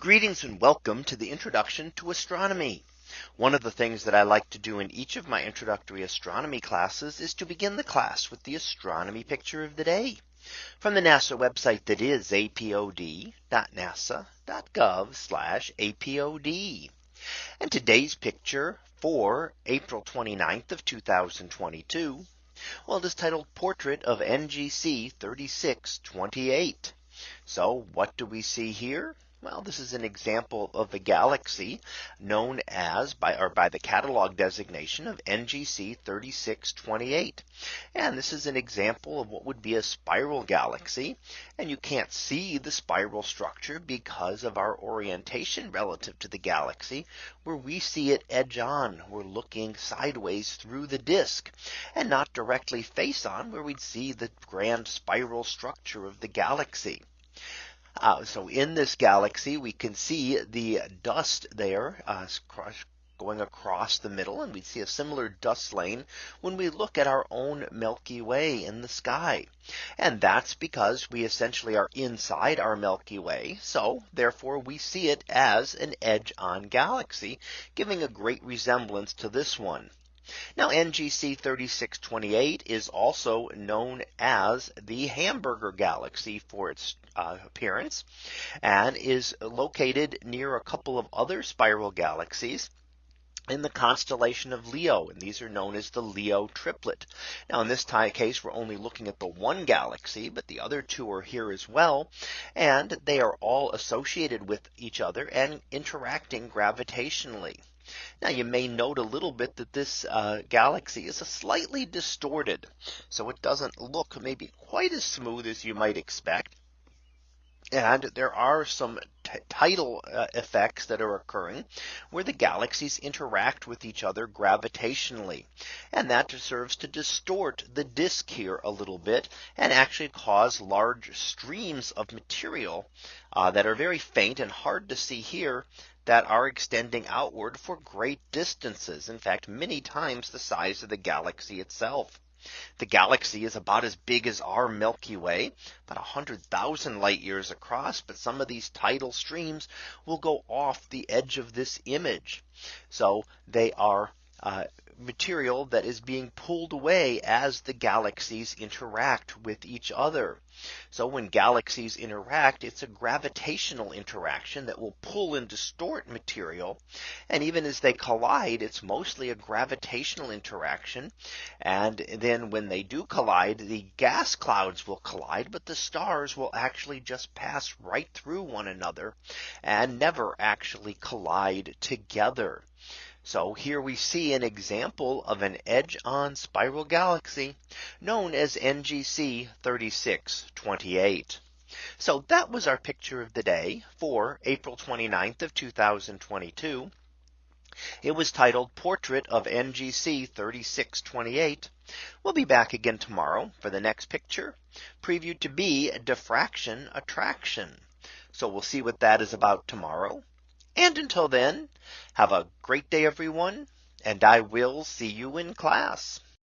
Greetings and welcome to the introduction to astronomy. One of the things that I like to do in each of my introductory astronomy classes is to begin the class with the astronomy picture of the day from the NASA website that is apod.nasa.gov apod. And today's picture for April 29th of 2022. Well, it is titled Portrait of NGC 3628. So what do we see here? Well, this is an example of a galaxy known as by or by the catalog designation of NGC 3628. And this is an example of what would be a spiral galaxy. And you can't see the spiral structure because of our orientation relative to the galaxy where we see it edge on. We're looking sideways through the disk and not directly face on where we'd see the grand spiral structure of the galaxy. Uh, so in this galaxy, we can see the dust there uh, going across the middle and we see a similar dust lane when we look at our own Milky Way in the sky. And that's because we essentially are inside our Milky Way. So therefore we see it as an edge on galaxy, giving a great resemblance to this one. Now NGC 3628 is also known as the Hamburger Galaxy for its uh, appearance and is located near a couple of other spiral galaxies in the constellation of Leo. And these are known as the Leo triplet. Now in this case, we're only looking at the one galaxy, but the other two are here as well. And they are all associated with each other and interacting gravitationally. Now you may note a little bit that this uh, galaxy is a slightly distorted. So it doesn't look maybe quite as smooth as you might expect. And there are some tidal uh, effects that are occurring where the galaxies interact with each other gravitationally. And that serves to distort the disk here a little bit and actually cause large streams of material uh, that are very faint and hard to see here that are extending outward for great distances. In fact, many times the size of the galaxy itself. The galaxy is about as big as our Milky Way, about 100,000 light years across. But some of these tidal streams will go off the edge of this image. So they are uh, material that is being pulled away as the galaxies interact with each other. So when galaxies interact, it's a gravitational interaction that will pull and distort material. And even as they collide, it's mostly a gravitational interaction. And then when they do collide, the gas clouds will collide, but the stars will actually just pass right through one another and never actually collide together. So here we see an example of an edge on spiral galaxy known as NGC 3628. So that was our picture of the day for April 29th of 2022. It was titled Portrait of NGC 3628. We'll be back again tomorrow for the next picture previewed to be diffraction attraction. So we'll see what that is about tomorrow. And until then, have a great day, everyone, and I will see you in class.